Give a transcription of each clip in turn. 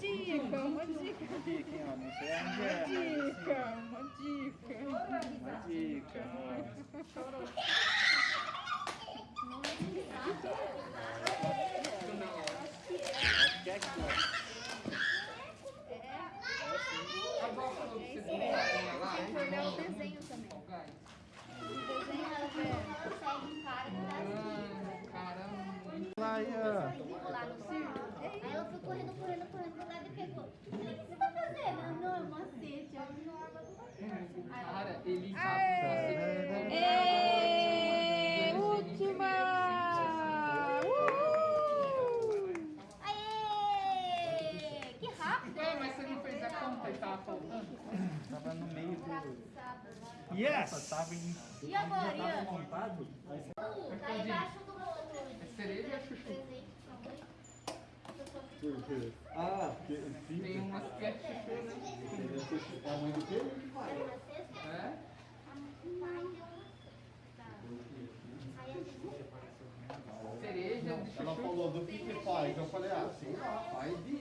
Uma dica, uma dica. Uma dica, hein, ó. Não sei onde é. Dica, uma dica. Uma dica, ó. Acho que é aqui, ó. A avó falou que você tem lá, Tem que olhar o desenho também. O desenho fez a conta e tava faltando? Tava no meio do... Yes! Tava em... E agora, Ian? montado? Tá embaixo do É cereja e a chuchu. Por quê? Ah, porque Tem umas que é chuchu, né? Sushi- a mãe do quê? É? Cereja de Ela chuchu. falou do que que faz. Eu falei, ah, sei lá, faz de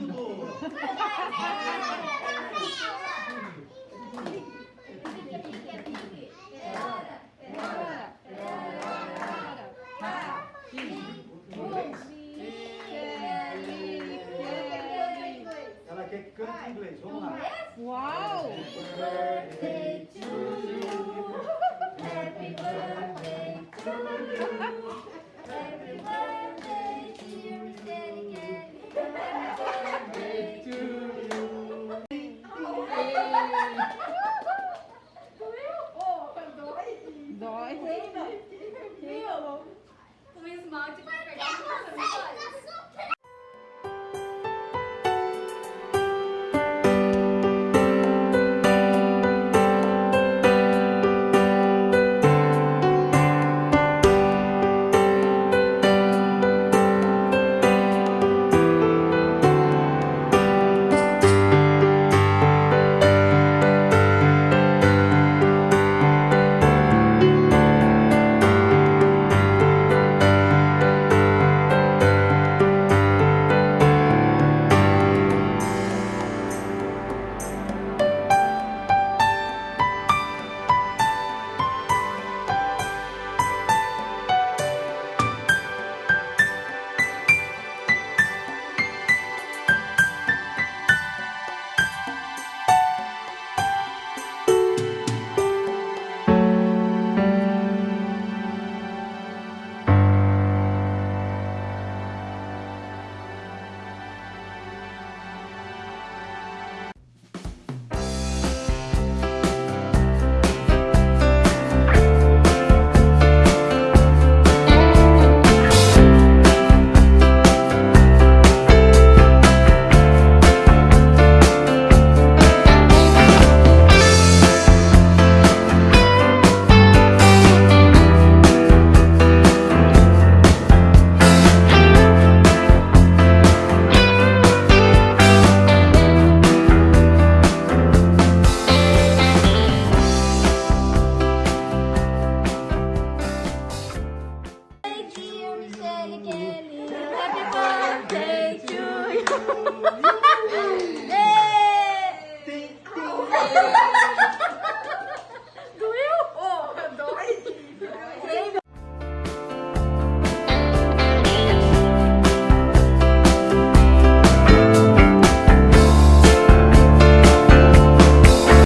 mudou.